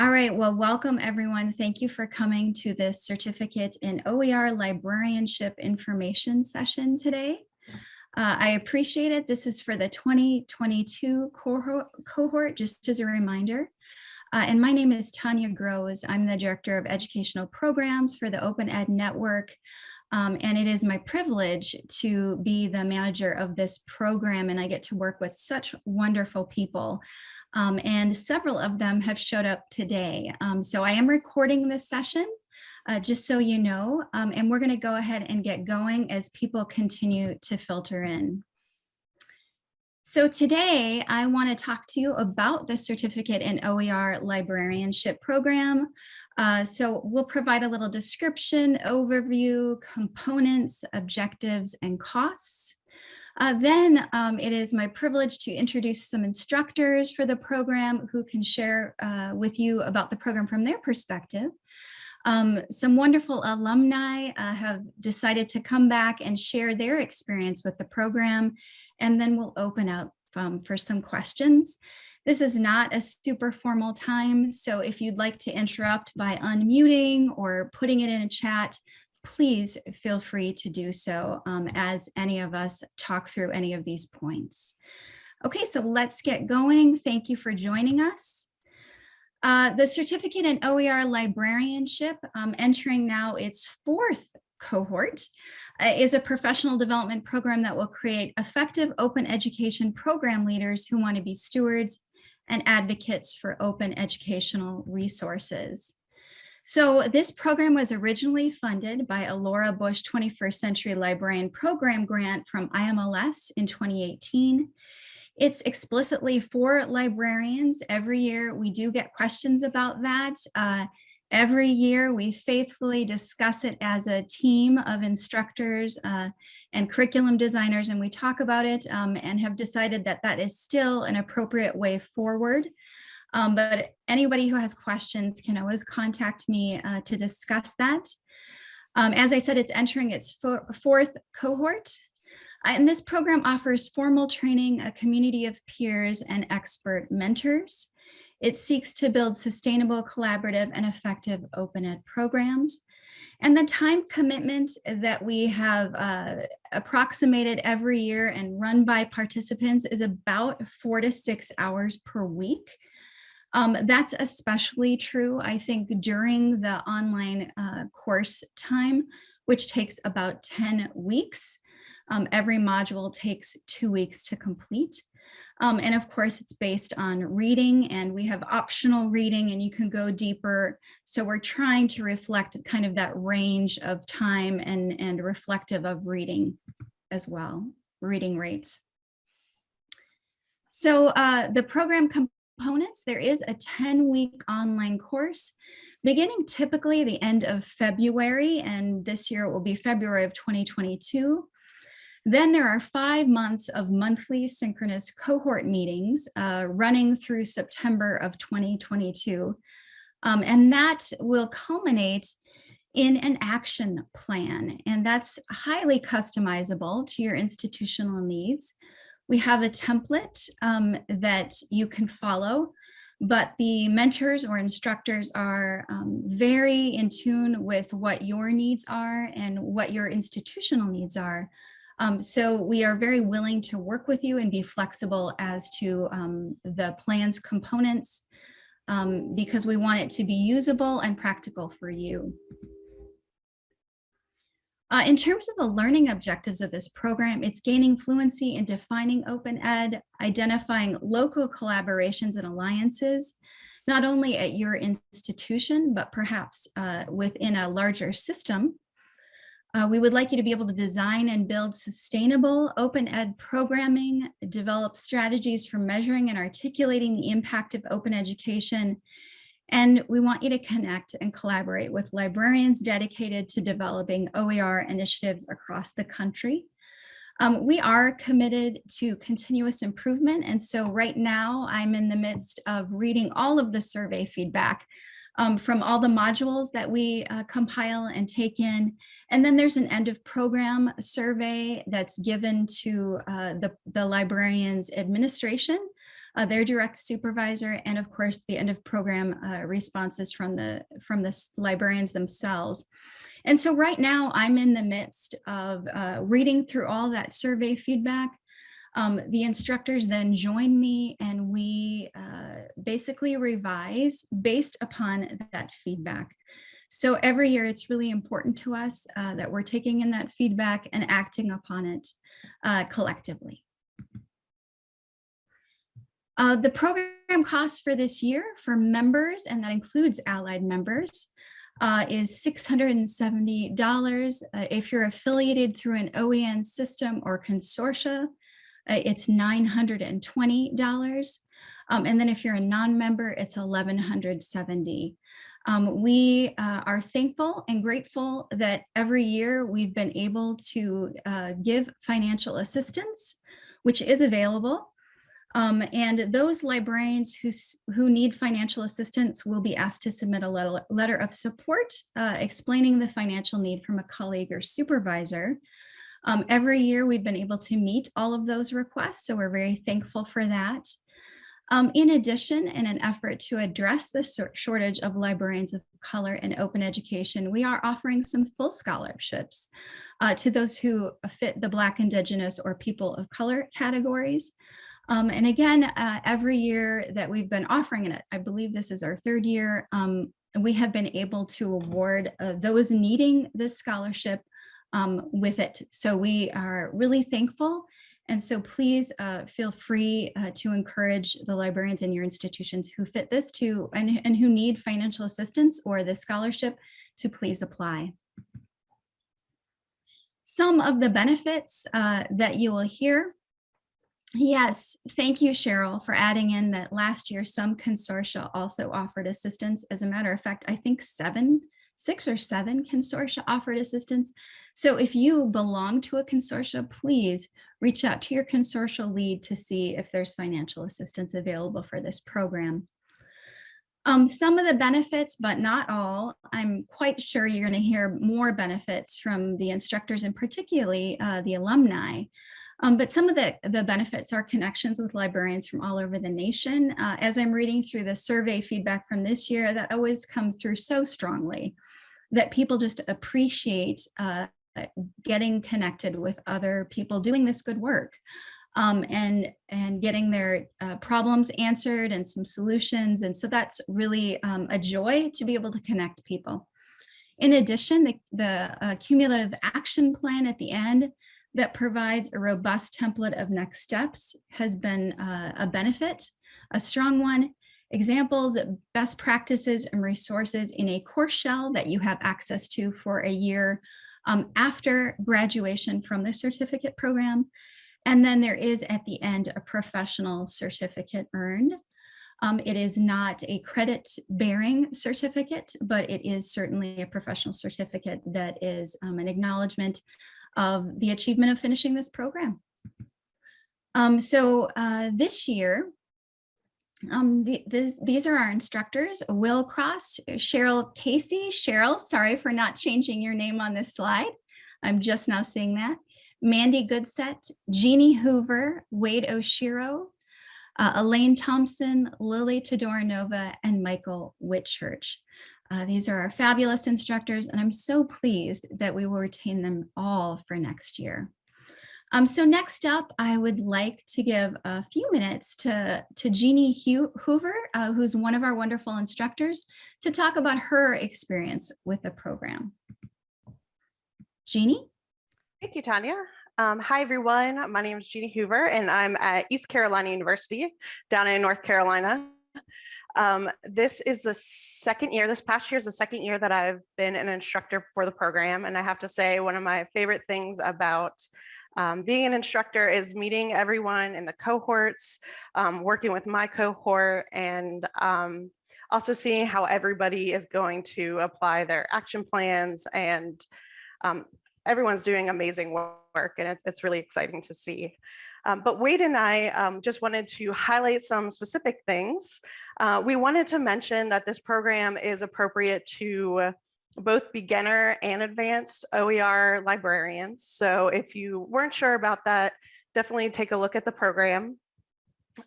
All right, well, welcome everyone. Thank you for coming to this certificate in OER librarianship information session today. Uh, I appreciate it. This is for the 2022 cohort, cohort just as a reminder. Uh, and my name is Tanya Grosz. I'm the Director of Educational Programs for the Open Ed Network. Um, and it is my privilege to be the manager of this program and I get to work with such wonderful people. Um, and several of them have showed up today. Um, so I am recording this session uh, just so you know, um, and we're gonna go ahead and get going as people continue to filter in. So today I want to talk to you about the certificate in OER librarianship program. Uh, so we'll provide a little description, overview, components, objectives, and costs. Uh, then um, it is my privilege to introduce some instructors for the program who can share uh, with you about the program from their perspective. Um, some wonderful alumni uh, have decided to come back and share their experience with the program, and then we'll open up um, for some questions. This is not a super formal time, so if you'd like to interrupt by unmuting or putting it in a chat, please feel free to do so um, as any of us talk through any of these points. Okay, so let's get going. Thank you for joining us. Uh, the certificate in OER librarianship, um, entering now its fourth cohort, uh, is a professional development program that will create effective open education program leaders who want to be stewards and advocates for open educational resources. So this program was originally funded by a Laura Bush 21st Century Librarian Program grant from IMLS in 2018. It's explicitly for librarians. Every year we do get questions about that. Uh, Every year we faithfully discuss it as a team of instructors uh, and curriculum designers and we talk about it um, and have decided that that is still an appropriate way forward. Um, but anybody who has questions can always contact me uh, to discuss that. Um, as I said, it's entering its fourth cohort. Uh, and this program offers formal training, a community of peers and expert mentors. It seeks to build sustainable, collaborative, and effective open ed programs. And the time commitment that we have uh, approximated every year and run by participants is about four to six hours per week. Um, that's especially true, I think, during the online uh, course time, which takes about 10 weeks. Um, every module takes two weeks to complete. Um, and of course, it's based on reading and we have optional reading and you can go deeper. So we're trying to reflect kind of that range of time and, and reflective of reading as well, reading rates. So uh, the program components, there is a 10 week online course beginning typically the end of February, and this year it will be February of 2022. Then there are five months of monthly synchronous cohort meetings uh, running through September of 2022. Um, and that will culminate in an action plan. And that's highly customizable to your institutional needs. We have a template um, that you can follow, but the mentors or instructors are um, very in tune with what your needs are and what your institutional needs are. Um, so we are very willing to work with you and be flexible as to um, the plan's components um, because we want it to be usable and practical for you. Uh, in terms of the learning objectives of this program, it's gaining fluency in defining open ed, identifying local collaborations and alliances, not only at your institution, but perhaps uh, within a larger system uh, we would like you to be able to design and build sustainable open ed programming, develop strategies for measuring and articulating the impact of open education. And we want you to connect and collaborate with librarians dedicated to developing OER initiatives across the country. Um, we are committed to continuous improvement. And so right now I'm in the midst of reading all of the survey feedback um, from all the modules that we uh, compile and take in. And then there's an end of program survey that's given to uh, the, the librarian's administration uh, their direct supervisor, and of course, the end of program uh, responses from the, from the librarians themselves. And so right now I'm in the midst of uh, reading through all that survey feedback. Um, the instructors then join me and we uh, basically revise based upon that feedback. So every year it's really important to us uh, that we're taking in that feedback and acting upon it uh, collectively. Uh, the program cost for this year for members, and that includes allied members, uh, is $670. Uh, if you're affiliated through an OEN system or consortia, uh, it's $920. Um, and then if you're a non-member, it's 1170. Um, we uh, are thankful and grateful that every year we've been able to uh, give financial assistance, which is available. Um, and those librarians who, who need financial assistance will be asked to submit a letter, letter of support uh, explaining the financial need from a colleague or supervisor. Um, every year we've been able to meet all of those requests, so we're very thankful for that. Um, in addition, in an effort to address the shortage of librarians of color in open education, we are offering some full scholarships uh, to those who fit the Black, Indigenous, or people of color categories. Um, and again, uh, every year that we've been offering it, I believe this is our third year, um, we have been able to award uh, those needing this scholarship um, with it. So we are really thankful. And so please uh, feel free uh, to encourage the librarians in your institutions who fit this to and, and who need financial assistance or the scholarship to please apply. Some of the benefits uh, that you will hear Yes, thank you, Cheryl, for adding in that last year some consortia also offered assistance. As a matter of fact, I think seven, six or seven consortia offered assistance. So if you belong to a consortia, please reach out to your consortial lead to see if there's financial assistance available for this program. Um, some of the benefits, but not all, I'm quite sure you're going to hear more benefits from the instructors and particularly uh, the alumni. Um, but some of the, the benefits are connections with librarians from all over the nation. Uh, as I'm reading through the survey feedback from this year, that always comes through so strongly that people just appreciate uh, getting connected with other people doing this good work um, and, and getting their uh, problems answered and some solutions. And so that's really um, a joy to be able to connect people. In addition, the, the uh, cumulative action plan at the end that provides a robust template of next steps has been uh, a benefit, a strong one. Examples, best practices and resources in a course shell that you have access to for a year um, after graduation from the certificate program. And then there is at the end a professional certificate earned. Um, it is not a credit bearing certificate, but it is certainly a professional certificate that is um, an acknowledgement of the achievement of finishing this program. Um, so uh, this year, um, the, this, these are our instructors, Will Cross, Cheryl Casey. Cheryl, sorry for not changing your name on this slide. I'm just now seeing that. Mandi Goodsett, Jeannie Hoover, Wade Oshiro, uh, Elaine Thompson, Lily Todorinova, and Michael Whitchurch. Uh, these are our fabulous instructors, and I'm so pleased that we will retain them all for next year. Um, so next up, I would like to give a few minutes to, to Jeannie Hoover, uh, who's one of our wonderful instructors, to talk about her experience with the program. Jeannie? Thank you, Tanya. Um, hi, everyone. My name is Jeannie Hoover, and I'm at East Carolina University down in North Carolina. Um, this is the second year, this past year is the second year that I've been an instructor for the program. And I have to say, one of my favorite things about um, being an instructor is meeting everyone in the cohorts, um, working with my cohort, and um, also seeing how everybody is going to apply their action plans and um, everyone's doing amazing work and it's, it's really exciting to see. Um, but Wade and I um, just wanted to highlight some specific things. Uh, we wanted to mention that this program is appropriate to both beginner and advanced OER librarians. So if you weren't sure about that, definitely take a look at the program.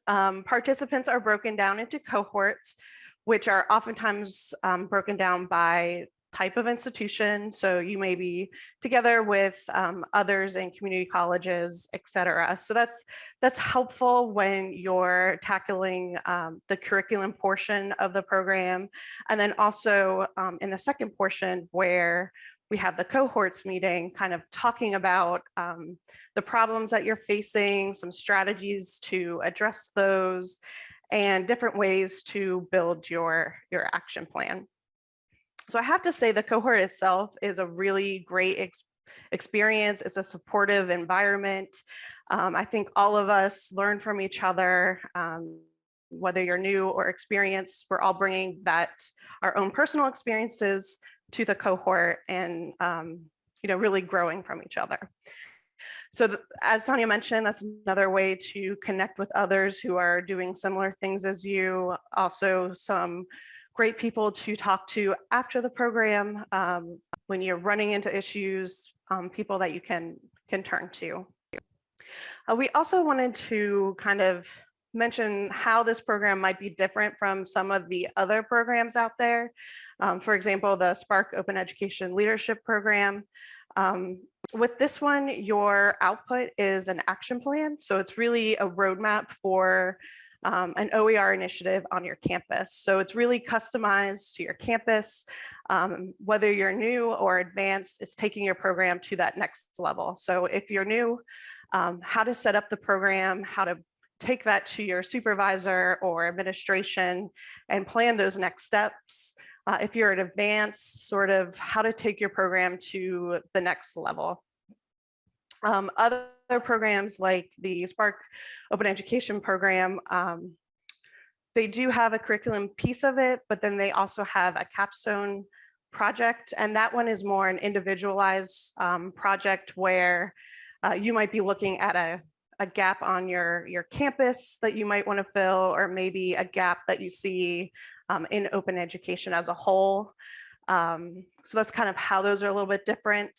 Um, participants are broken down into cohorts, which are oftentimes um, broken down by type of institution. So you may be together with um, others in community colleges, et cetera. So that's that's helpful when you're tackling um, the curriculum portion of the program. And then also um, in the second portion where we have the cohorts meeting, kind of talking about um, the problems that you're facing, some strategies to address those, and different ways to build your, your action plan. So I have to say the cohort itself is a really great ex experience. It's a supportive environment. Um, I think all of us learn from each other. Um, whether you're new or experienced, we're all bringing that our own personal experiences to the cohort and um, you know really growing from each other. So as Tanya mentioned, that's another way to connect with others who are doing similar things as you. Also some great people to talk to after the program um, when you're running into issues, um, people that you can can turn to. Uh, we also wanted to kind of mention how this program might be different from some of the other programs out there. Um, for example, the SPARC Open Education Leadership Program. Um, with this one, your output is an action plan. So it's really a roadmap for um, an OER initiative on your campus. So it's really customized to your campus. Um, whether you're new or advanced, it's taking your program to that next level. So if you're new, um, how to set up the program, how to take that to your supervisor or administration and plan those next steps. Uh, if you're at advanced, sort of how to take your program to the next level. Um, other programs like the SPARC Open Education Program, um, they do have a curriculum piece of it, but then they also have a capstone project. And that one is more an individualized um, project where uh, you might be looking at a, a gap on your, your campus that you might want to fill, or maybe a gap that you see um, in open education as a whole. Um, so that's kind of how those are a little bit different.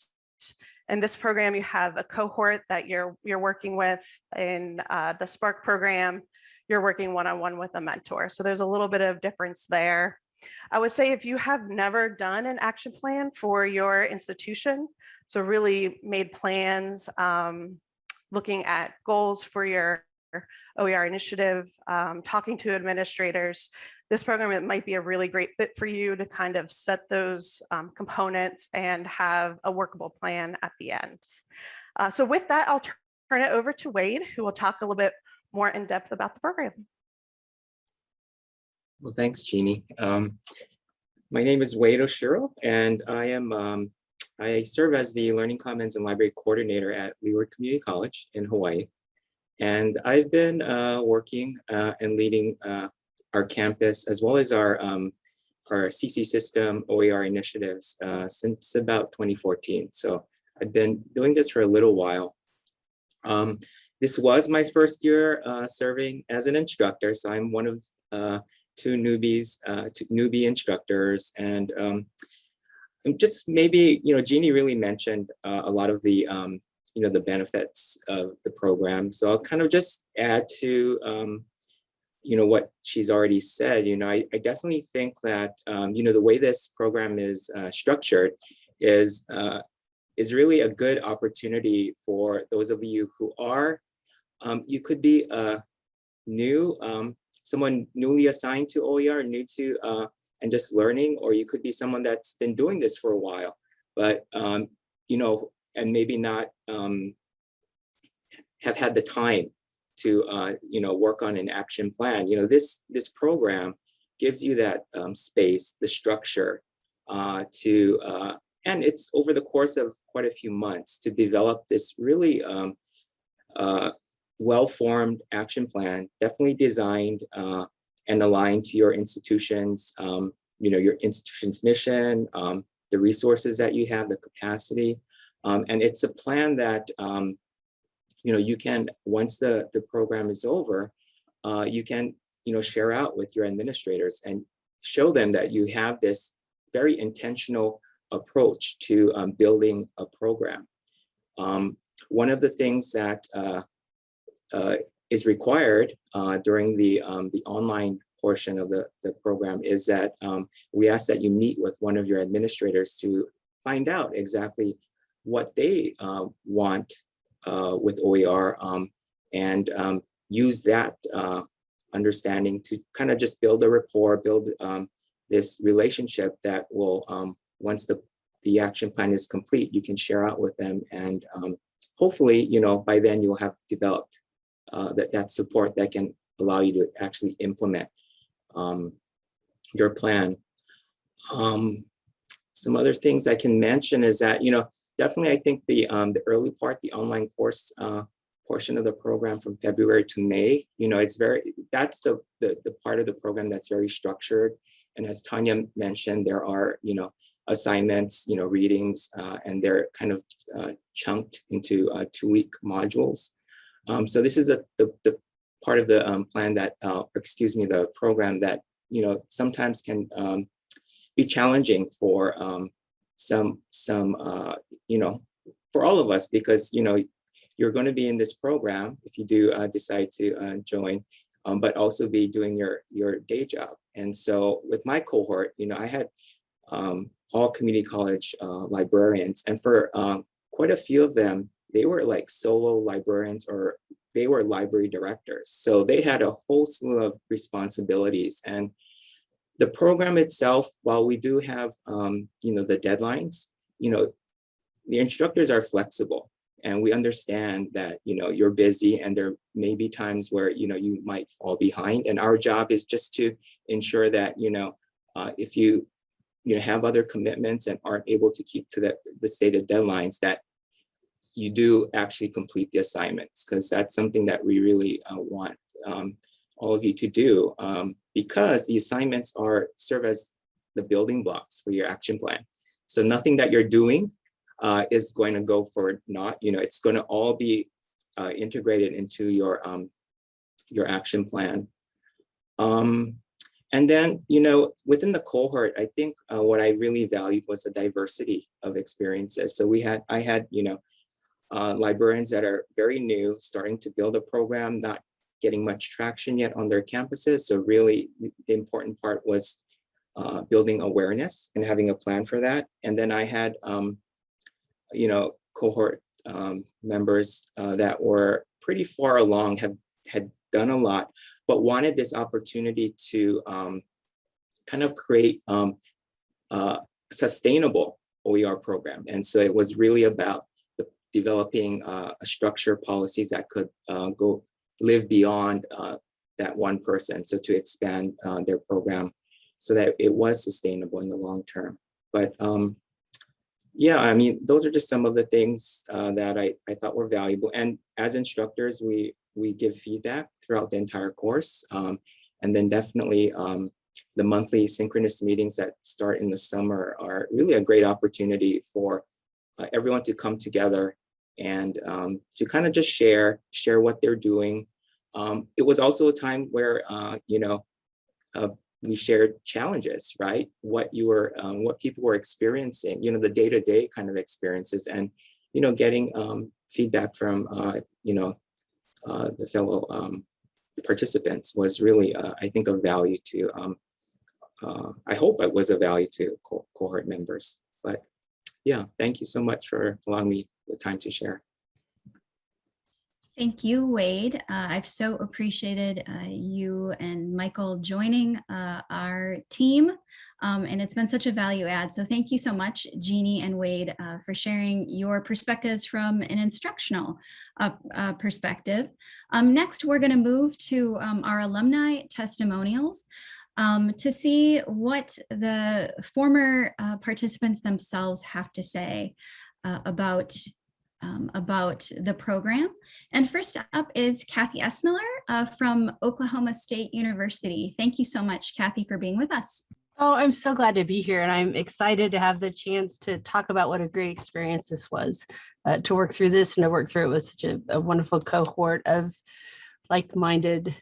In this program, you have a cohort that you're you're working with. In uh, the SPARC program, you're working one-on-one with a mentor. So there's a little bit of difference there. I would say if you have never done an action plan for your institution, so really made plans, um, looking at goals for your OER initiative, um, talking to administrators, this program it might be a really great fit for you to kind of set those um, components and have a workable plan at the end. Uh, so with that, I'll turn it over to Wade, who will talk a little bit more in depth about the program. Well, thanks, Jeannie. Um, my name is Wade Oshiro, and I am um, I serve as the Learning Commons and Library Coordinator at Leeward Community College in Hawaii. And I've been uh, working uh, and leading uh, our campus as well as our um, our CC system OER initiatives since about 2014. So I've been doing this for a little while. Um, this was my first year uh, serving as an instructor, so I'm one of uh, two newbies, uh, two newbie instructors, and um, I'm just maybe you know Jeannie really mentioned a lot of the um, you know the benefits of the program. So I'll kind of just add to um, you know what she's already said. You know I, I definitely think that um, you know the way this program is uh, structured is uh, is really a good opportunity for those of you who are um, you could be uh, new um, someone newly assigned to OER, new to uh, and just learning, or you could be someone that's been doing this for a while, but um, you know, and maybe not um, have had the time to uh, you know work on an action plan. You know, this this program gives you that um, space, the structure uh, to, uh, and it's over the course of quite a few months to develop this really um, uh, well-formed action plan, definitely designed uh, and aligned to your institution's, um, you know, your institution's mission, um, the resources that you have, the capacity. Um, and it's a plan that, um, you know, you can, once the, the program is over, uh, you can, you know, share out with your administrators and show them that you have this very intentional approach to um, building a program. Um, one of the things that uh, uh, is required uh, during the um, the online portion of the, the program is that um, we ask that you meet with one of your administrators to find out exactly what they uh, want uh, with OER um, and um, use that uh, understanding to kind of just build a rapport, build um, this relationship that will, um, once the, the action plan is complete, you can share out with them and um, hopefully, you know, by then you'll have developed uh, that, that support that can allow you to actually implement um, your plan. Some other things I can mention is that, you know, definitely I think the, um, the early part, the online course uh, portion of the program from February to May, you know, it's very, that's the, the, the part of the program that's very structured. And as Tanya mentioned, there are, you know, assignments, you know, readings, uh, and they're kind of uh, chunked into uh, two-week modules. Um, so this is a, the, the part of the um, plan that, uh, excuse me, the program that, you know, sometimes can um, be challenging for um, some, some, uh, you know, for all of us, because, you know, you're going to be in this program if you do uh, decide to uh, join, um, but also be doing your, your day job. And so with my cohort, you know, I had um, all community college uh, librarians, and for um, quite a few of them, they were like solo librarians or they were library directors. So they had a whole slew of responsibilities. And the program itself, while we do have, um, you know, the deadlines, you know, the instructors are flexible and we understand that, you know, you're busy and there may be times where, you know, you might fall behind. And our job is just to ensure that, you know, uh, if you, you know, have other commitments and aren't able to keep to the, the stated deadlines that you do actually complete the assignments because that's something that we really uh, want um, all of you to do um, because the assignments are serve as the building blocks for your action plan. So nothing that you're doing uh, is going to go for not, you know, it's going to all be uh, integrated into your um, your action plan. Um, and then, you know, within the cohort, I think uh, what I really valued was the diversity of experiences. So we had, I had, you know, uh, librarians that are very new, starting to build a program, not getting much traction yet on their campuses. So really the important part was uh, building awareness and having a plan for that. And then I had, um, you know, cohort um, members uh, that were pretty far along, have had done a lot, but wanted this opportunity to um, kind of create um, uh, sustainable OER program. And so it was really about developing uh, a structure policies that could uh, go live beyond uh, that one person. So to expand uh, their program so that it was sustainable in the long term. But um, yeah, I mean, those are just some of the things uh, that I, I thought were valuable. And as instructors, we, we give feedback throughout the entire course. Um, and then definitely um, the monthly synchronous meetings that start in the summer are really a great opportunity for uh, everyone to come together and um, to kind of just share, share what they're doing. Um, it was also a time where, uh, you know, uh, we shared challenges, right? What you were, um, what people were experiencing, you know, the day-to-day -day kind of experiences and, you know, getting um, feedback from, uh, you know, uh, the fellow um, participants was really, uh, I think, of value to, um, uh, I hope it was a value to co cohort members. But yeah, thank you so much for allowing me the time to share. Thank you, Wade. Uh, I've so appreciated uh, you and Michael joining uh, our team. Um, and it's been such a value add. So thank you so much, Jeannie and Wade, uh, for sharing your perspectives from an instructional uh, uh, perspective. Um, next, we're going to move to um, our alumni testimonials um, to see what the former participants themselves have to say uh, about um, about the program. And first up is Kathy Essmiller uh, from Oklahoma State University. Thank you so much, Kathy, for being with us. Oh, I'm so glad to be here and I'm excited to have the chance to talk about what a great experience this was uh, to work through this and to work through it with such a, a wonderful cohort of like-minded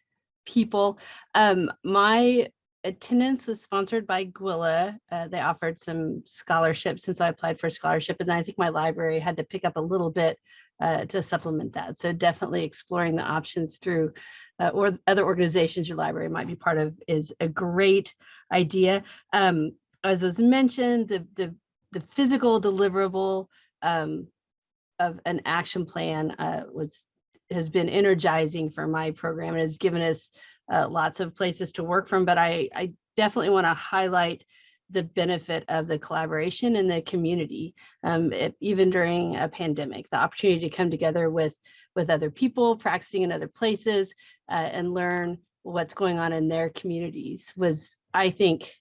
people. Um, my attendance was sponsored by GWLA. Uh, they offered some scholarships, and so I applied for a scholarship. And I think my library had to pick up a little bit uh, to supplement that. So definitely exploring the options through uh, or other organizations your library might be part of is a great idea. Um, as was mentioned, the, the, the physical deliverable um, of an action plan uh, was has been energizing for my program and has given us uh, lots of places to work from. But I, I definitely want to highlight the benefit of the collaboration and the community, um, it- even during a pandemic, the opportunity to come together with with other people practicing in other places uh, and learn what's going on in their communities was, I think,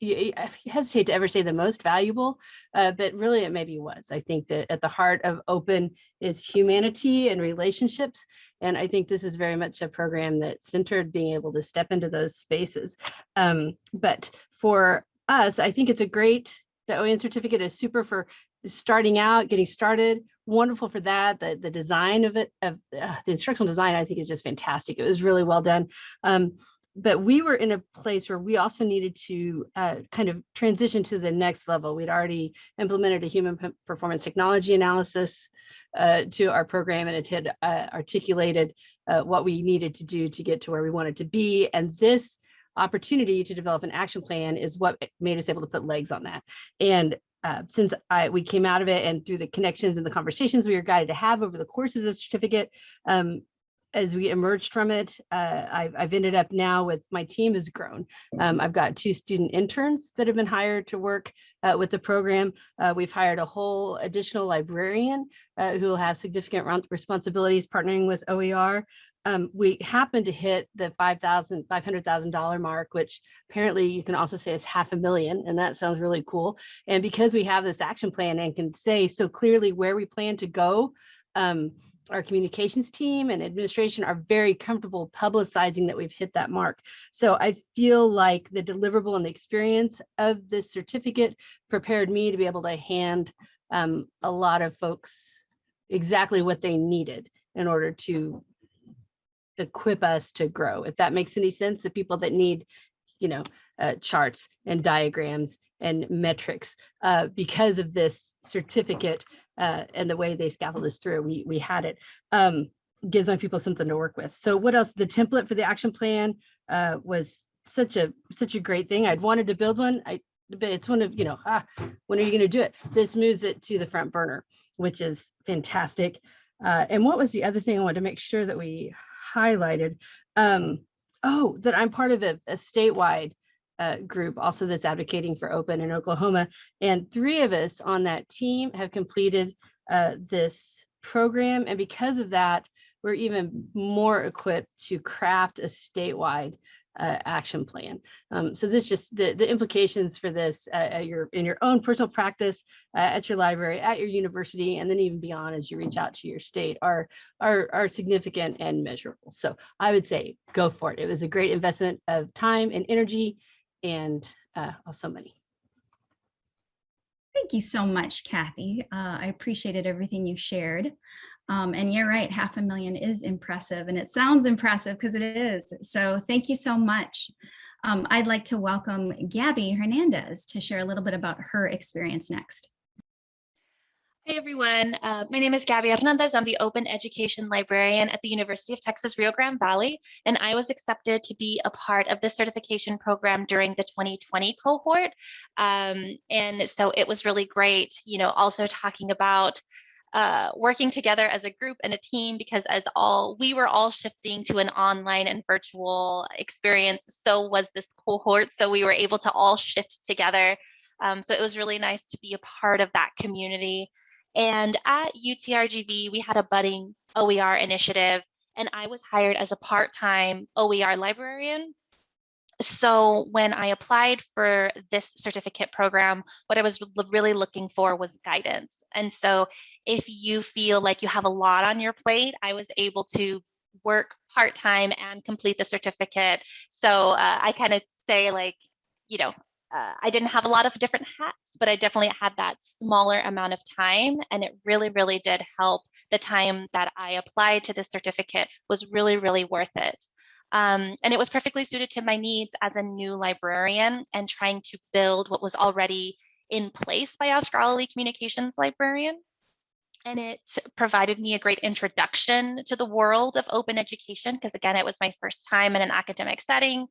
y- y- I hesitate to ever say the most valuable, uh, but really it maybe was. I think that at the heart of open is humanity and relationships. And I think this is very much a program that centered being able to step into those spaces. Um, but for us, I think it's a great, the OEN certificate is super for starting out, getting started, wonderful for that. The, the design of it, of uh, the instructional design, I think is just fantastic. It was really well done. Um, but we were in a place where we also needed to uh, kind of transition to the next level. We'd already implemented a human performance technology analysis uh, to our program and it had uh, articulated uh, what we needed to do to get to where we wanted to be. And this opportunity to develop an action plan is what made us able to put legs on that. And uh, since I, we came out of it and through the connections and the conversations we were guided to have over the course of the certificate, um, as we emerged from it, uh, I've, I've ended up now with my team has grown. Um, I've got two student interns that have been hired to work uh, with the program. Uh, we've hired a whole additional librarian uh, who will have significant responsibilities partnering with OER. Um, we happened to hit the $5,000, $500,000 mark, which apparently you can also say is half a million, and that sounds really cool. And because we have this action plan and can say so clearly where we plan to go, um, our communications team and administration are very comfortable publicizing that we've hit that mark. So I feel like the deliverable and the experience of this certificate prepared me to be able to hand um, a lot of folks exactly what they needed in order to equip us to grow. If that makes any sense, the people that need, you know, uh, charts and diagrams and metrics, uh, because of this certificate uh, and the way they scaffold us through, we, we had it. Um, gives my people something to work with. So what else? The template for the action plan uh, was such a such a great thing. I'd wanted to build one. I but it's one of you know ah, when are you going to do it? This moves it to the front burner, which is fantastic. Uh, and what was the other thing I wanted to make sure that we highlighted? Um, oh, that I'm part of a, a statewide uh, group also that's advocating for open in Oklahoma. And three of us on that team have completed uh, this program. And because of that, we're even more equipped to craft a statewide uh, action plan. Um, so this just the, the implications for this uh, at your in your own personal practice, uh, at your library, at your university, and then even beyond as you reach out to your state are, are, are significant and measurable. So I would say go for it. It was a great investment of time and energy and uh, also money. Thank you so much, Kathy. Uh, I appreciated everything you shared. Um, and you're right, half a million is impressive and it sounds impressive because it is. So thank you so much. Um, I'd like to welcome Gabby Hernandez to share a little bit about her experience next. Hey everyone, uh, my name is Gabby Hernandez. I'm the Open Education Librarian at the University of Texas Rio Grande Valley, and I was accepted to be a part of the certification program during the 2020 cohort. Um, and so it was really great, you know, also talking about uh, working together as a group and a team because as all we were all shifting to an online and virtual experience so was this cohort so we were able to all shift together um, so it was really nice to be a part of that community and at UTRGV, we had a budding OER initiative, and I was hired as a part-time OER librarian. So when I applied for this certificate program, what I was really looking for was guidance. And so if you feel like you have a lot on your plate, I was able to work part-time and complete the certificate. So uh, I kind of say like, you know, uh, I didn't have a lot of different hats, but I definitely had that smaller amount of time. And it really, really did help. The time that I applied to this certificate was really, really worth it. Um, and it was perfectly suited to my needs as a new librarian and trying to build what was already in place by our scholarly communications librarian. And it provided me a great introduction to the world of open education because again it was my first time in an academic setting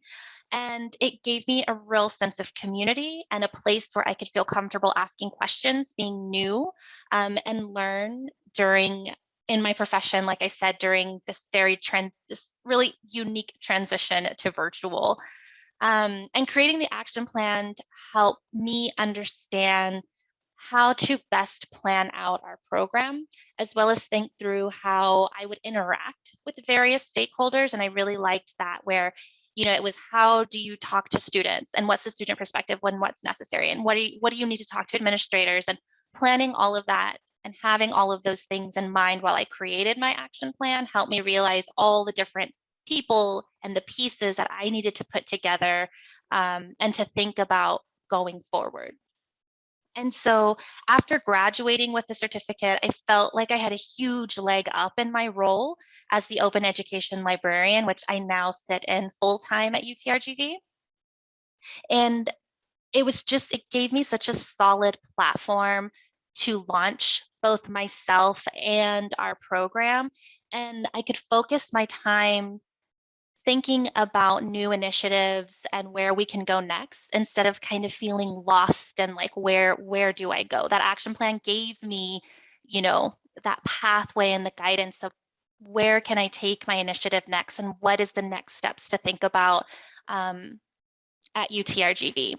and it gave me a real sense of community and a place where i could feel comfortable asking questions being new um, and learn during in my profession like i said during this very trend this really unique transition to virtual. Um, and creating the action plan to help me understand how to best plan out our program, as well as think through how I would interact with various stakeholders. And I really liked that where, you know, it was how do you talk to students and what's the student perspective when what's necessary and what do you, what do you need to talk to administrators and planning all of that and having all of those things in mind while I created my action plan helped me realize all the different people and the pieces that I needed to put together um, and to think about going forward. And so after graduating with the certificate, I felt like I had a huge leg up in my role as the open education librarian, which I now sit in full time at UTRGV. And it was just, it gave me such a solid platform to launch both myself and our program. And I could focus my time thinking about new initiatives and where we can go next instead of kind of feeling lost and like where where do I go? That action plan gave me, you know, that pathway and the guidance of where can I take my initiative next and what is the next steps to think about um, at UTRGV.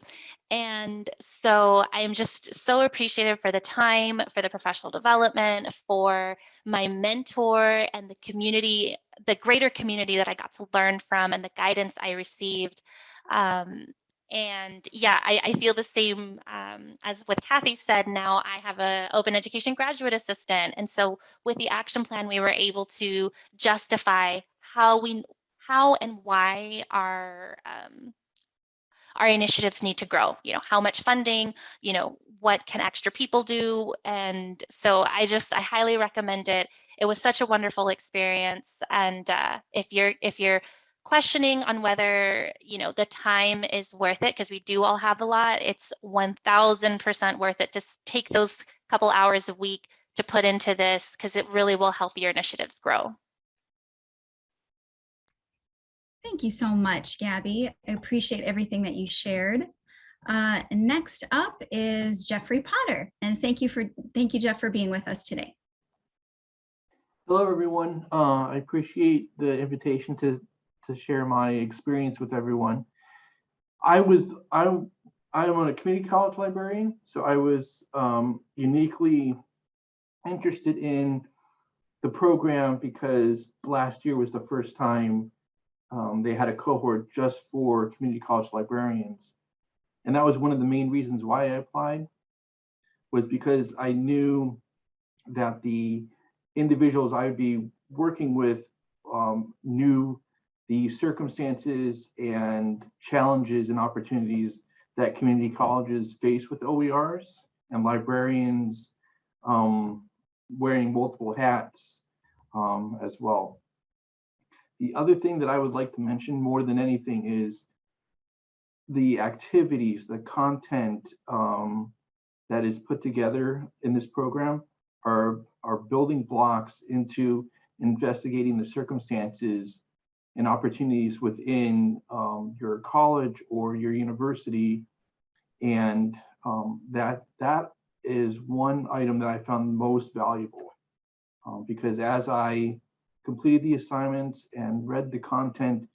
And so I'm just so appreciative for the time, for the professional development, for my mentor and the community, the greater community that I got to learn from and the guidance I received. Um, and yeah, I, I, feel the same um, as what Kathy said. Now I have a open education graduate assistant. And so with the action plan, we were able to justify how we, how and why our um, our initiatives need to grow you know how much funding you know what can extra people do? And so i just i highly recommend it. It was such a wonderful experience. And uh, if you're if you're questioning on whether you know the time is worth it because we do all have a lot it's 1000% worth it to take those couple hours a week to put into this because it really will help your initiatives grow Thank you so much, Gabby. I appreciate everything that you shared. Uh, next up is Jeffrey Potter, and thank you for thank you, Jeff, for being with us today. Hello, everyone. Uh, I appreciate the invitation to to share my experience with everyone. I was I'm I'm on a community college librarian, so I was um, uniquely interested in the program because last year was the first time um, they had a cohort just for community college librarians. And that was one of the main reasons why I applied was because I knew that the individuals I would be working with um, knew the circumstances and challenges and opportunities that community colleges face with OERs and librarians um, wearing multiple hats um, as well. The other thing that I would like to mention more than anything is the activities, the content um, that is put together in this program are, are building blocks into investigating the circumstances and opportunities within um, your college or your university. And um, that, that is one item that I found most valuable um, because as I completed the assignments and read the content,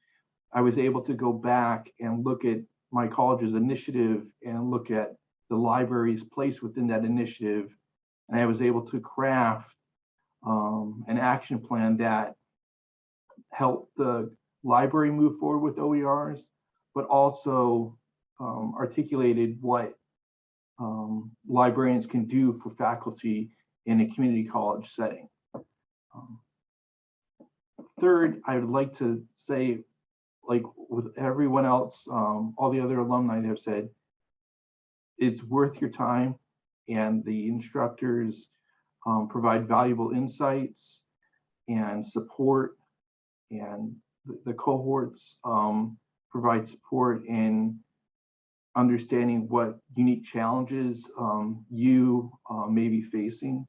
I was able to go back and look at my college's initiative and look at the library's place within that initiative. And I was able to craft um, an action plan that helped the library move forward with OERs, but also um, articulated what um, librarians can do for faculty in a community college setting. Um, third, I would like to say, like with everyone else, um, all the other alumni have said, it's worth your time and the instructors um, provide valuable insights and support and the, the cohorts um, provide support in understanding what unique challenges um, you uh, may be facing.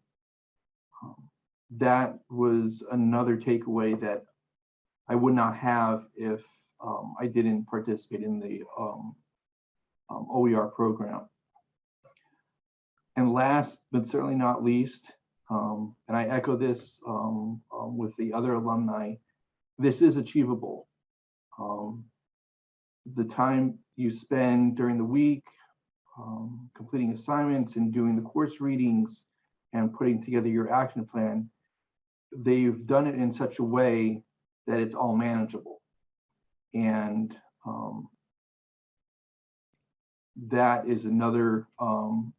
That was another takeaway that I would not have if um, I didn't participate in the um, um, OER program. And last, but certainly not least, um, and I echo this um, um, with the other alumni, this is achievable. The time you spend during the week completing assignments and doing the course readings and putting together your action plan, they've done it in such a way that it's all manageable. And um, that is another um,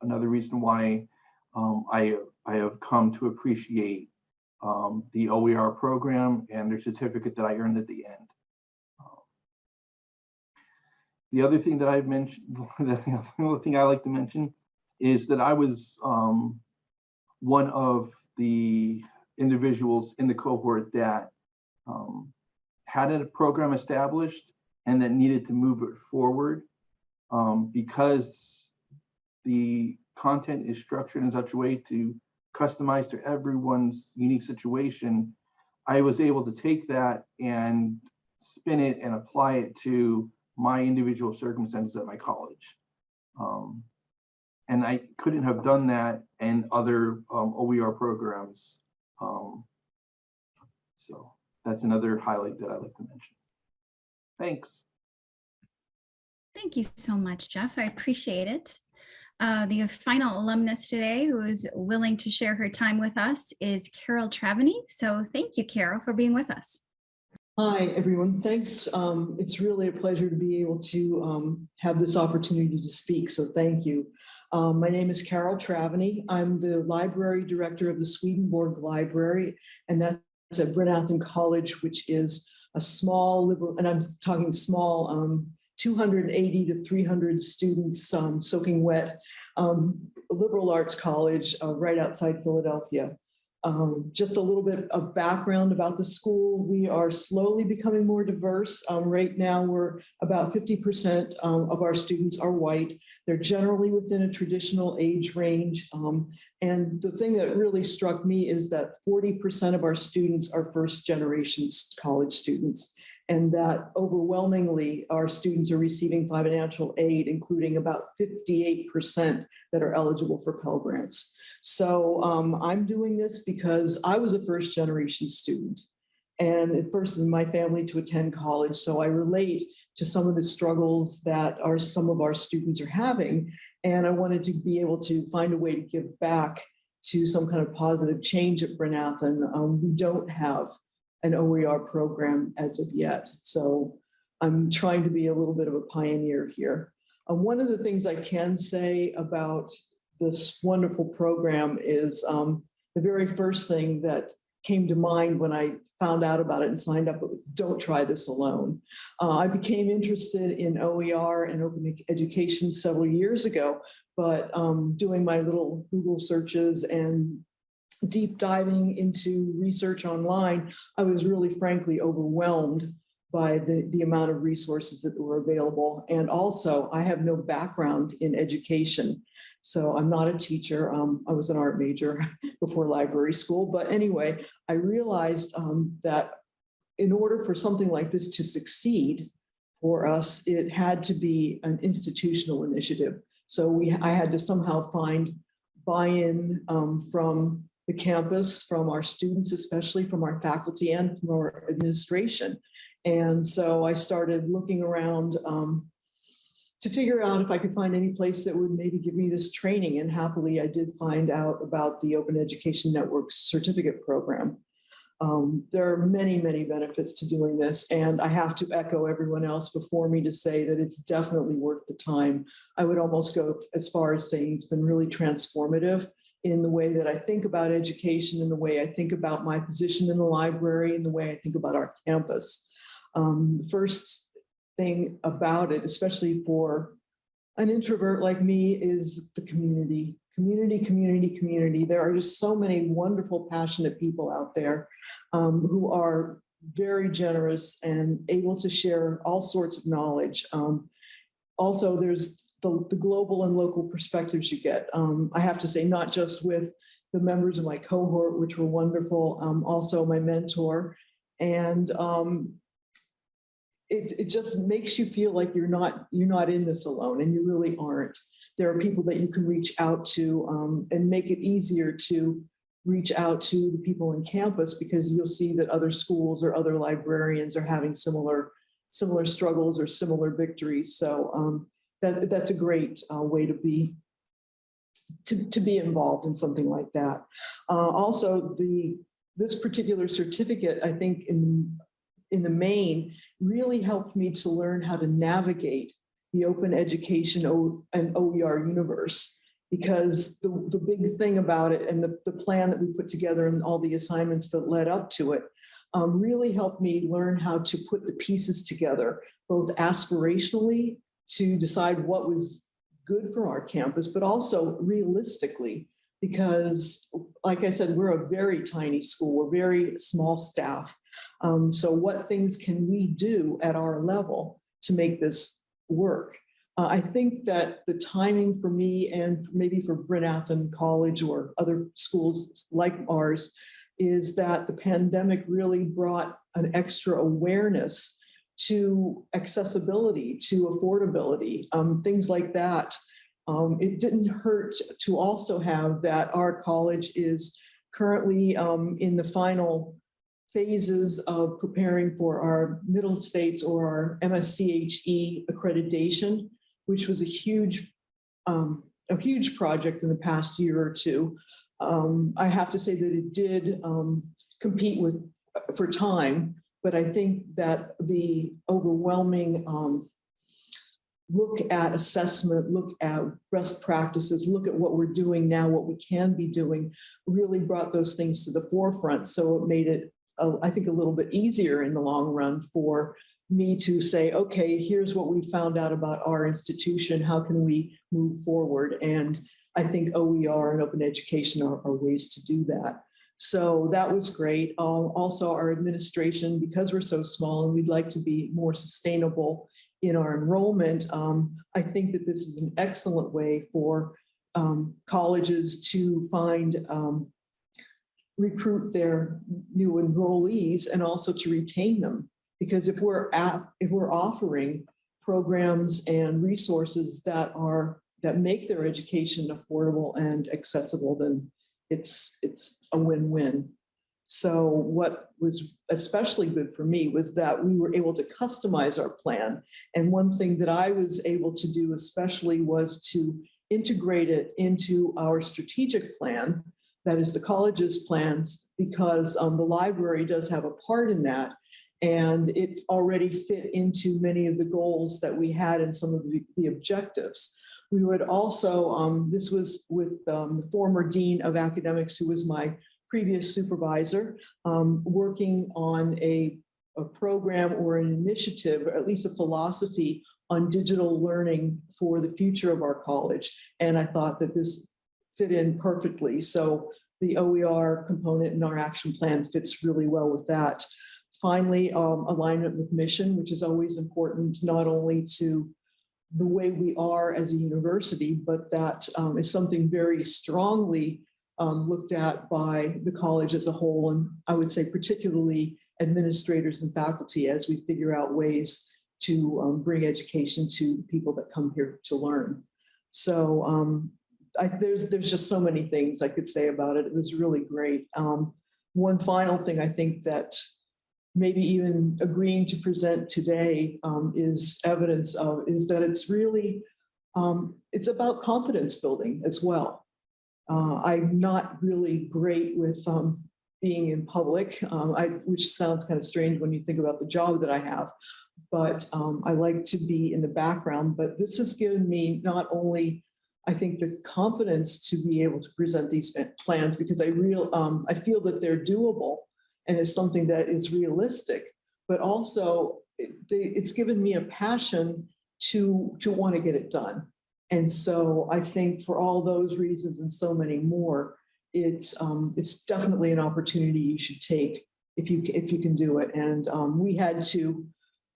another reason why um, I I have come to appreciate um, the OER program and their certificate that I earned at the end. The other thing that I've mentioned, the other thing I like to mention is that I was um, one of the individuals in the cohort that um, had a program established and that needed to move it forward um, because the content is structured in such a way to customize to everyone's unique situation. I was able to take that and spin it and apply it to my individual circumstances at my college. Um, and I couldn't have done that in other um, OER programs. Um, so that's another highlight that I like to mention. Thanks. Thank you so much, Jeff. I appreciate it. Uh, the final alumnus today who is willing to share her time with us is Carol Traveny. So thank you, Carol, for being with us. Hi, everyone. Thanks. Um, it's really a pleasure to be able to um, have this opportunity to speak, so thank you. Um, my name is Carol Traveny. I'm the library director of the Swedenborg Library, and that's at Bryn Athyn College, which is a small liberal, and I'm talking small, um, 280 to 300 students um, soaking wet, um, liberal arts college uh, right outside Philadelphia. Um, just a little bit of background about the school. We are slowly becoming more diverse. Um, right now, we're about 50% um, of our students are white. They're generally within a traditional age range. And the thing that really struck me is that 40% of our students are first generation college students and that overwhelmingly our students are receiving financial aid, including about 58% that are eligible for Pell Grants. So um, I'm doing this because I was a first generation student and at first in my family to attend college. So I relate to some of the struggles that are some of our students are having. And I wanted to be able to find a way to give back to some kind of positive change at Bryn Athyn. Um, we don't have an OER program as of yet. So I'm trying to be a little bit of a pioneer here. Um, one of the things I can say about this wonderful program is um, the very first thing that came to mind when I found out about it and signed up was don't try this alone. Uh, I became interested in OER and open education several years ago, but um, doing my little Google searches and deep diving into research online, I was really frankly overwhelmed by the, the amount of resources that were available. And also I have no background in education. So I'm not a teacher. Um, I was an art major before library school. But anyway, I realized um, that in order for something like this to succeed for us, it had to be an institutional initiative. So we, I had to somehow find buy-in um, from the campus, from our students, especially from our faculty and from our administration. And so I started looking around um, to figure out if I could find any place that would maybe give me this training. And happily, I did find out about the Open Education Network certificate program. Um, there are many, many benefits to doing this. And I have to echo everyone else before me to say that it's definitely worth the time. I would almost go as far as saying it's been really transformative in the way that I think about education, in the way I think about my position in the library, in the way I think about our campus. Um, the first thing about it, especially for an introvert like me, is the community. Community, community, community. There are just so many wonderful, passionate people out there um, who are very generous and able to share all sorts of knowledge. Um, also, there's the, the global and local perspectives you get. Um, I have to say, not just with the members of my cohort, which were wonderful, um, also my mentor. And um, it, it just makes you feel like you're not, you're not in this alone and you really aren't. There are people that you can reach out to um, and make it easier to reach out to the people in campus because you'll see that other schools or other librarians are having similar, similar struggles or similar victories. So um, that, that's a great uh, way to be, to, to be involved in something like that. Uh, also, the, this particular certificate, I think in, in the main, really helped me to learn how to navigate the open education and OER universe. Because the, the big thing about it and the, the plan that we put together and all the assignments that led up to it um, really helped me learn how to put the pieces together, both aspirationally to decide what was good for our campus, but also realistically, because like I said, we're a very tiny school, we're very small staff. Um, so what things can we do at our level to make this work? Uh, I think that the timing for me and maybe for Bryn Athyn College or other schools like ours is that the pandemic really brought an extra awareness to accessibility, to affordability, um, things like that. Um, it didn't hurt to also have that our college is currently um, in the final phases of preparing for our middle states or our MSCHE accreditation, which was a huge, um, a huge project in the past year or two. Um, I have to say that it did um, compete with for time, but I think that the overwhelming um, look at assessment, look at best practices, look at what we're doing now, what we can be doing, really brought those things to the forefront. So it made it, I think, a little bit easier in the long run for me to say, okay, here's what we found out about our institution. How can we move forward? And I think OER and open education are, are ways to do that. So that was great. Um, also, our administration, because we're so small and we'd like to be more sustainable in our enrollment, um, I think that this is an excellent way for um, colleges to find um, recruit their new enrollees and also to retain them. Because if we're at, if we're offering programs and resources that are, that make their education affordable and accessible, then it's, it's a win-win. So what was especially good for me was that we were able to customize our plan. And one thing that I was able to do especially was to integrate it into our strategic plan, that is the college's plans, because um, the library does have a part in that. And it already fit into many of the goals that we had and some of the, the objectives. We would also, um, this was with um, the former Dean of Academics, who was my previous supervisor, um, working on a, a program or an initiative, or at least a philosophy on digital learning for the future of our college. And I thought that this fit in perfectly. So the OER component in our action plan fits really well with that. Finally, um, alignment with mission, which is always important, not only to the way we are as a university, but that um, is something very strongly um, looked at by the college as a whole. And I would say particularly administrators and faculty as we figure out ways to um, bring education to people that come here to learn. So um, I, there's, there's just so many things I could say about it. It was really great. Um, one final thing I think that maybe even agreeing to present today um, is evidence of is that it's really, um, it's about confidence building as well. Uh, I'm not really great with um, being in public, um, I, which sounds kind of strange when you think about the job that I have, but um, I like to be in the background. But this has given me not only, I think, the confidence to be able to present these plans because I real um, I feel that they're doable and it's something that is realistic, but also it, they, it's given me a passion to to want to get it done. And so I think for all those reasons and so many more, it's um, it's definitely an opportunity you should take if you if you can do it. And um, we had to,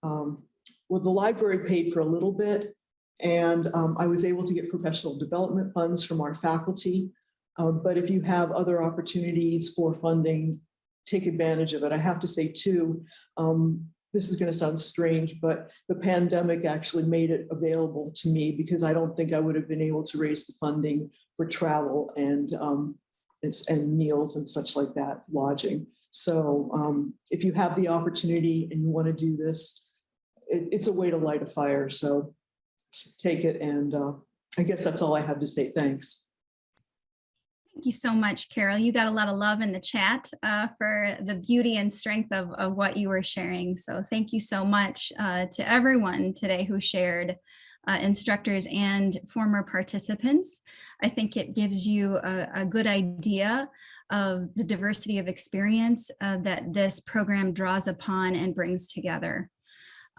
um, well, the library paid for a little bit, and um, I was able to get professional development funds from our faculty. Uh, But if you have other opportunities for funding, take advantage of it. I have to say too, um, this is going to sound strange, but the pandemic actually made it available to me because I don't think I would have been able to raise the funding for travel and um, and meals and such like that, lodging. So um, if you have the opportunity and you want to do this, it, it's a way to light a fire. So take it. And uh, I guess that's all I have to say. Thanks. Thank you so much, Carol. You got a lot of love in the chat uh, for the beauty and strength of, of what you were sharing. So thank you so much uh, to everyone today who shared, uh, instructors and former participants. I think it gives you a, a good idea of the diversity of experience uh, that this program draws upon and brings together.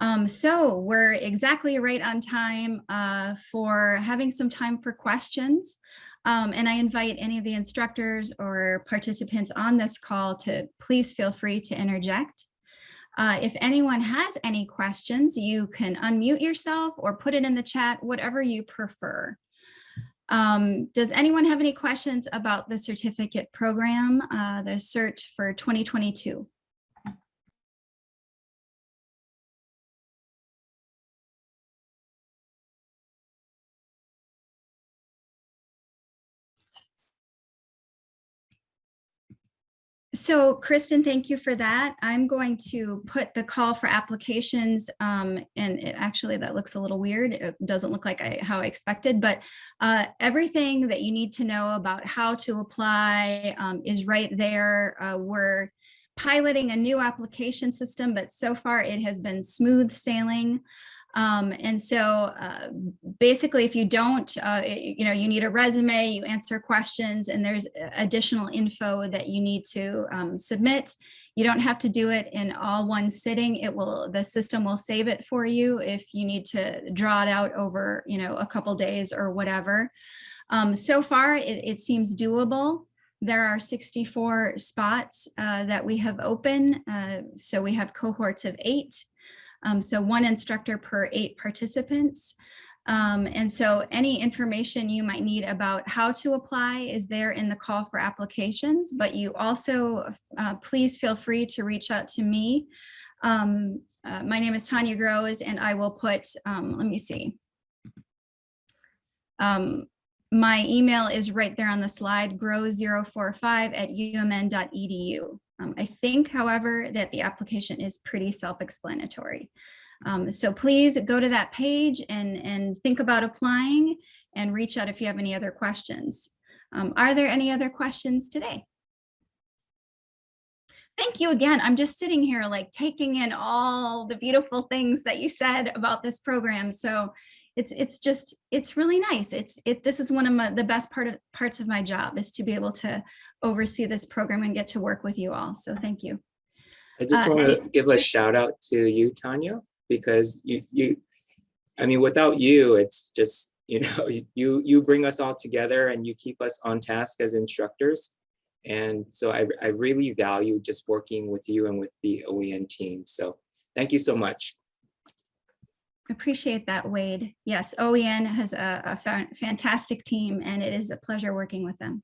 Um, so we're exactly right on time uh, for having some time for questions. Um, and I invite any of the instructors or participants on this call to please feel free to interject. Uh, if anyone has any questions, you can unmute yourself or put it in the chat, whatever you prefer. Um, does anyone have any questions about the certificate program, uh, the search for 2022? So Kristen, thank you for that. I'm going to put the call for applications um, and it actually that looks a little weird. It doesn't look like I, how I expected, but uh, everything that you need to know about how to apply um, is right there. Uh, we're piloting a new application system, but so far it has been smooth sailing. Um, and so uh, basically, if you don't, uh, you know, you need a resume, you answer questions, and there's additional info that you need to um, submit. You don't have to do it in all one sitting. It will, the system will save it for you if you need to draw it out over, you know, a couple days or whatever. Um, so far, it, it seems doable. There are 64 spots uh, that we have open. Uh, so we have cohorts of eight. Um, so one instructor per eight participants. Um, and so any information you might need about how to apply is there in the call for applications, but you also uh, please feel free to reach out to me. Um, uh, my name is Tanya Grosz and I will put, um, let me see. Um, my email is right there on the slide, grow045 at umn.edu. Um, I think, however, that the application is pretty self-explanatory. Um, so please go to that page and, and think about applying and reach out if you have any other questions. Um, are there any other questions today? Thank you again. I'm just sitting here like taking in all the beautiful things that you said about this program. So it's it's just it's really nice. It's it this is one of my, the best part of parts of my job is to be able to oversee this program and get to work with you all. So thank you. I just Uh, want to give a shout out to you, Tanya, because you, you, I mean, without you, it's just, you know, you, you bring us all together and you keep us on task as instructors. And so I, I really value just working with you and with the OEN team. So thank you so much. Appreciate that, Wade. Yes, OEN has a, a fa- fantastic team and it is a pleasure working with them.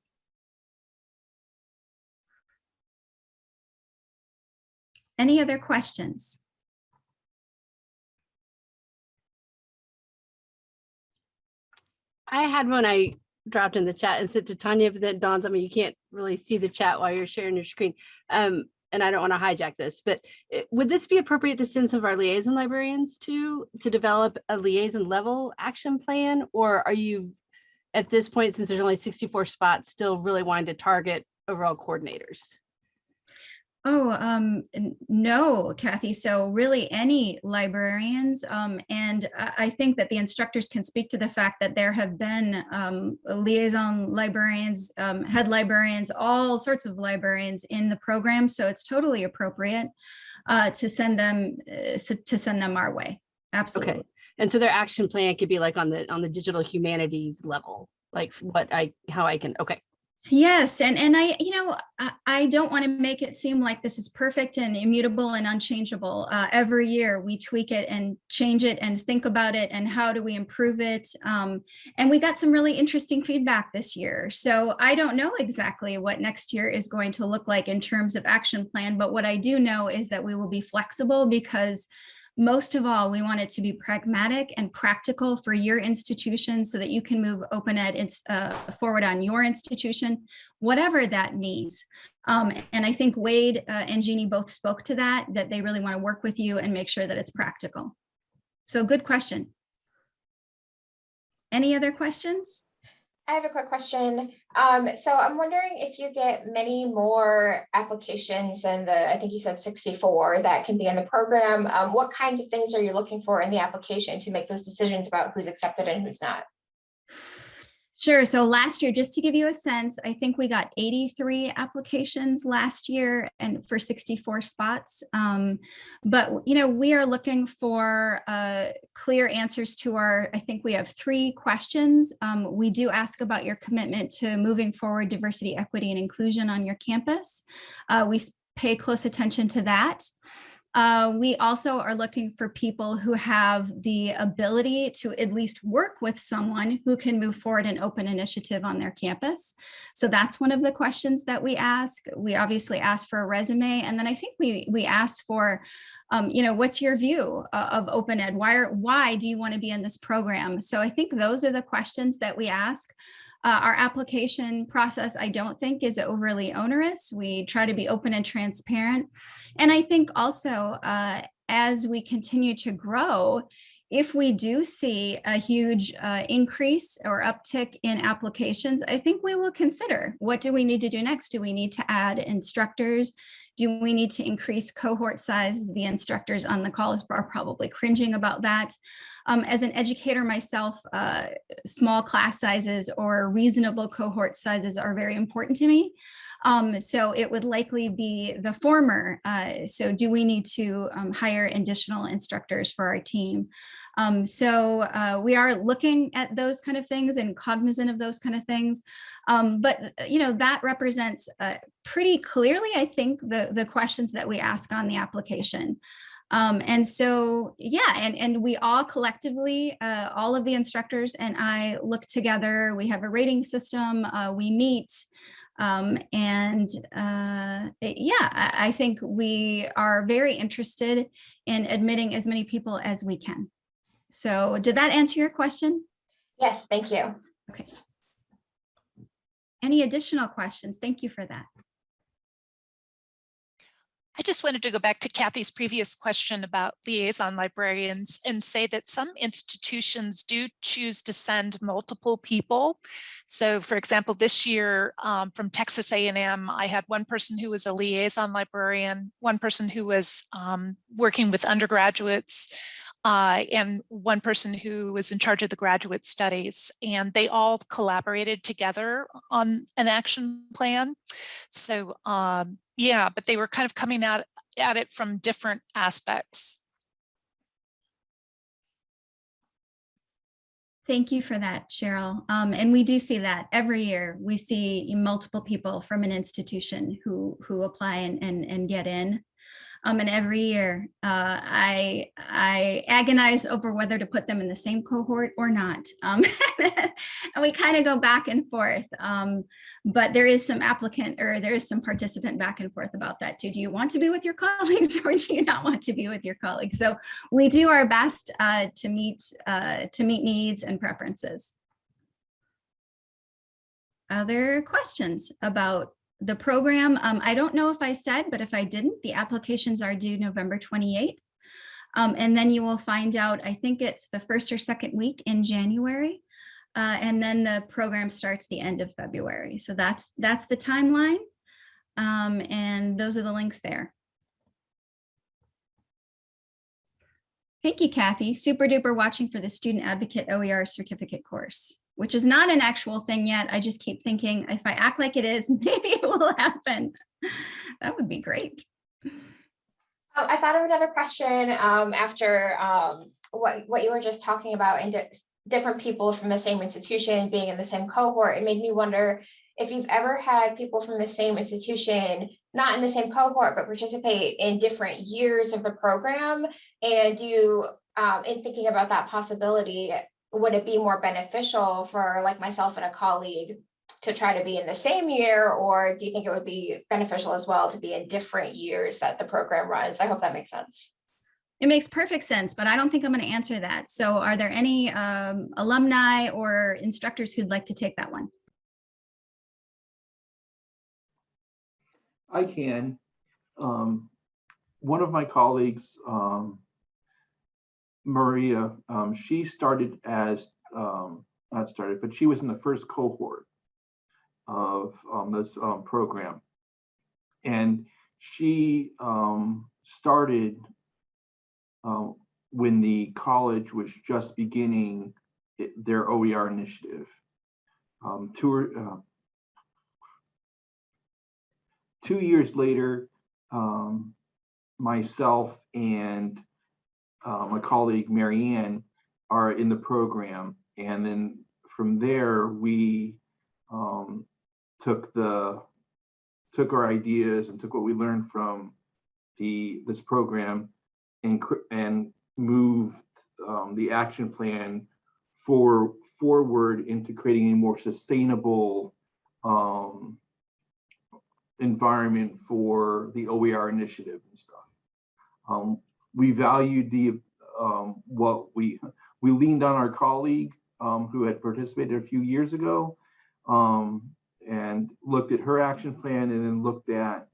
Any other questions? I had one I dropped in the chat and said to Tanya, but then dawns on me, you can't really see the chat while you're sharing your screen. Um, and I don't want to hijack this, but uh, would this be appropriate to send some of our liaison librarians to, to develop a liaison level action plan? Or are you, at this point, since there's only 64 spots, still really wanting to target overall coordinators? Oh, um, no, Kathy. So really any librarians, um, and I, think that the instructors can speak to the fact that there have been, um, liaison librarians, um, head librarians, all sorts of librarians in the program. So it's totally appropriate, uh, to send them, uh, to send them our way. Absolutely. Okay. And so their action plan could be like on the, on the digital humanities level, like what I, how I can, okay, Yes, and and I, you know, I, I don't want to make it seem like this is perfect and immutable and unchangeable. Uh, every year we tweak it and change it and think about it and how do we improve it. Um, and we got some really interesting feedback this year. So I don't know exactly what next year is going to look like in terms of action plan, but what I do know is that we will be flexible because most of all, we want it to be pragmatic and practical for your institution so that you can move open ed uh, forward on your institution, whatever that means. Um, and I think Wade uh, and Jeannie both spoke to that, that they really want to work with you and make sure that it's practical. So good question. Any other questions? I have a quick question. Um, so I'm wondering if you get many more applications than the, I think you said sixty-four that can be in the program. Um, what kinds of things are you looking for in the application to make those decisions about who's accepted and who's not? Sure. So last year, just to give you a sense, I think we got 83 applications last year and for 64 spots. Um, but, you know, we are looking for uh, clear answers to our, I think we have three questions. Um, we do ask about your commitment to moving forward diversity, equity, and inclusion on your campus. Uh, we pay close attention to that. Uh, we also are looking for people who have the ability to at least work with someone who can move forward an open initiative on their campus. So that's one of the questions that we ask. We obviously ask for a resume, and then I think we we ask for, um, you know, what's your view uh, of open ed? Why are, why do you want to be in this program? So I think those are the questions that we ask. Uh, our application process, I don't think is overly onerous. We try to be open and transparent. And I think also uh, as we continue to grow, if we do see a huge uh, increase or uptick in applications, I think we will consider what do we need to do next? Do we need to add instructors? Do we need to increase cohort size? The instructors on the call are probably cringing about that. Um, as an educator myself, uh, small class sizes or reasonable cohort sizes are very important to me. Um, so it would likely be the former. Uh, so do we need to um, hire additional instructors for our team? Um, so uh, we are looking at those kind of things and cognizant of those kind of things. Um, but you know that represents uh, pretty clearly, I think, the the questions that we ask on the application. Um, and so, yeah, and, and we all collectively, uh, all of the instructors and I look together, we have a rating system, uh, we meet, um, and uh, it- yeah, I, I think we are very interested in admitting as many people as we can. So did that answer your question? Yes, thank you. Okay. Any additional questions? Thank you for that. I just wanted to go back to Kathy's previous question about liaison librarians and say that some institutions do choose to send multiple people. So for example, this year um, from Texas A&M, I had one person who was a liaison librarian, one person who was um, working with undergraduates, uh, and one person who was in charge of the graduate studies. And they all collaborated together on an action plan. So um, yeah, but they were kind of coming out at it from different aspects. Thank you for that, Cheryl. Um, and we do see that every year. We see multiple people from an institution who who apply and and, and get in. Um, and every year, uh, I I agonize over whether to put them in the same cohort or not. Um, and we kind of go back and forth. Um, but there is some applicant or there is some participant back and forth about that too. Do you want to be with your colleagues or do you not want to be with your colleagues? So we do our best uh, to meet uh, to meet needs and preferences. Other questions about the program? Um, I don't know if I said, but if I didn't, the applications are due November 28th. Um, and then you will find out, I think it's the first or second week in January. Uh, and then the program starts the end of February. So that's that's the timeline. Um, and those are the links there. Thank you, Kathy. Super duper watching for the Student Advocate OER certificate course, which is not an actual thing yet. I just keep thinking if I act like it is, maybe it will happen. That would be great. Um, I thought of another question um, after um, what, what you were just talking about and di- different people from the same institution being in the same cohort. It made me wonder if you've ever had people from the same institution, not in the same cohort, but participate in different years of the program. And you, um, in thinking about that possibility, would it be more beneficial for like myself and a colleague to try to be in the same year? Or do you think it would be beneficial as well to be in different years that the program runs? I hope that makes sense. It makes perfect sense, but I don't think I'm going to answer that. So are there any um, alumni or instructors who'd like to take that one? I can. Um, one of my colleagues, um, Maria, um, she started as, um, not started, but she was in the first cohort of um, this um, program. And she um, started um, when the college was just beginning their OER initiative. Tour, uh, two years later, myself and uh, my colleague Marianne are in the program. And then from there, we um, took the took our ideas and took what we learned from the this program and and moved um, the action plan for forward into creating a more sustainable um, environment for the OER initiative and stuff. Um, we valued the um, what we we leaned on our colleague um, who had participated a few years ago um, and looked at her action plan and then looked at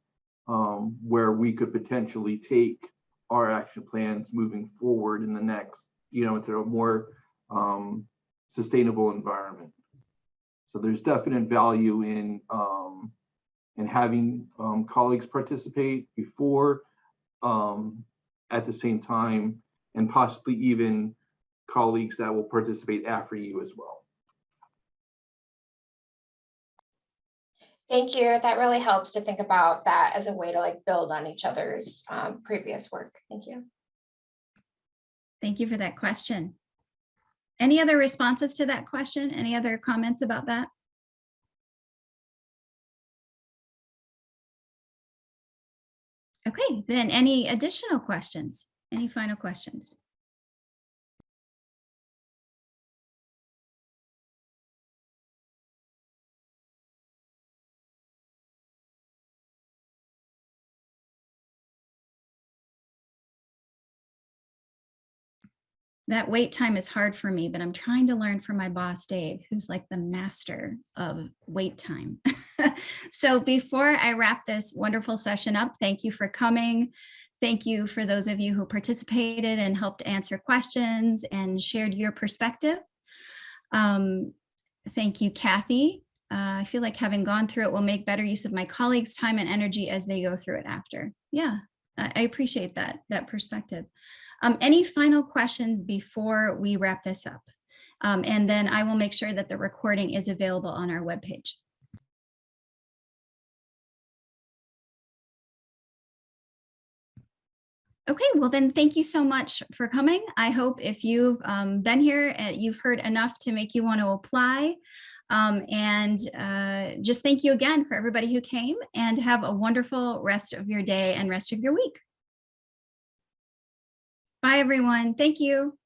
um, where we could potentially take our action plans moving forward in the next, you know, into a more um, sustainable environment. So there's definite value in um, in having colleagues participate before, um, at the same time, and possibly even colleagues that will participate after you as well. Thank you. That really helps to think about that as a way to like build on each other's um, previous work. Thank you. Thank you for that question. Any other responses to that question? Any other comments about that? Okay, then any additional questions? Any final questions? That wait time is hard for me, but I'm trying to learn from my boss, Dave, who's like the master of wait time. so before I wrap this wonderful session up, thank you for coming. Thank you for those of you who participated and helped answer questions and shared your perspective. Um, thank you, Kathy. Uh, I feel like having gone through it will make better use of my colleagues' time and energy as they go through it after. Yeah, I I appreciate that, that perspective. Um, any final questions before we wrap this up? Um, and then I will make sure that the recording is available on our webpage. Okay, well then, thank you so much for coming. I hope if you've um, been here, uh, you've heard enough to make you want to apply. Um, and uh, just thank you again for everybody who came and have a wonderful rest of your day and rest of your week. Bye, everyone. Thank you.